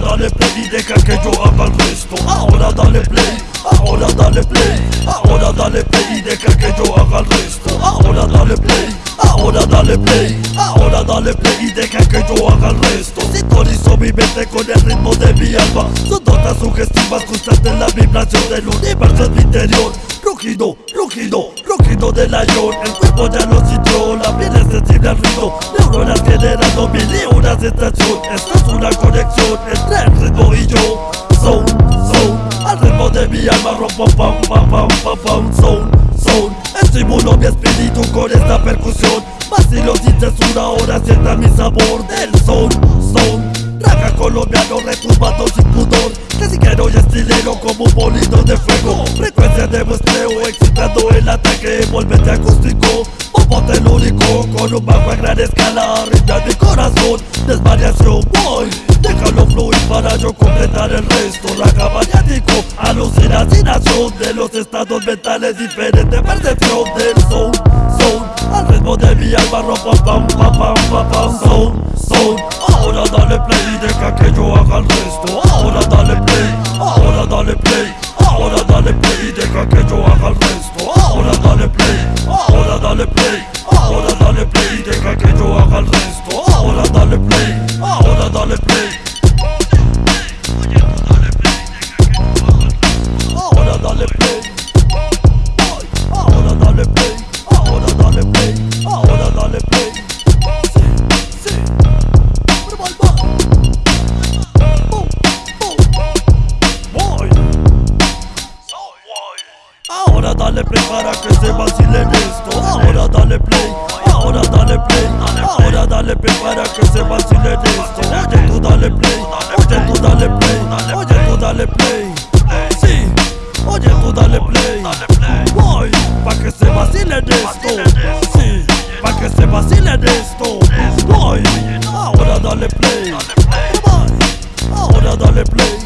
play y deja que yo haga el resto. Ahora dale play, ahora dale play. Ahora dale play y deja que yo haga el resto. Ahora dale play, ahora dale play. Ahora dale play y deja que yo haga el resto. Sintonizo mi mente con el ritmo de mi alma. Son notas sugestivas constantes la vibración del universo en mi interior. Rugido, rugido, rugido del león El cuerpo ya lo sintió, la piel es sensible al ruido. Neuronas generando mil y una sensación. Esta es una conexión entre Rompo, pam, pam, pam, pam, pam, zone, zone Estimulo mi espíritu con esta percusión. Vacilo sin censura, ahora sienta mi sabor del son, son. Raga colombiano retumbando sin pudor. Clasicero y estilero como un bolito de fuego. Frecuencia de muestreo excitando el ataque Envolvente acústico, bombo telúrico Con un bajo a gran escala, ritmo mi corazón. Desvariación, fluir para yo completar el resto. Raga maniático, alucinación De los estados mentales, diferente percepción del son, son Al ritmo de mi alma rompo pam pam pam pam pam son Ahora dale play y deja que yo haga el resto. Ahora dale play, ahora dale play Ahora dale play y deja que yo haga el resto. Ahora dale play, ahora dale play para que se vacilen esto Ahora dale play Ahora dale play Ahora dale play para que se vacilen esto Oye tú dale play Oye tú dale play Oye tú dale play. Sí Oye tú dale play. Voy Pa' que se vacilen esto Sí Pa' que se vacilen esto Voy Ahora dale play. Ahora dale play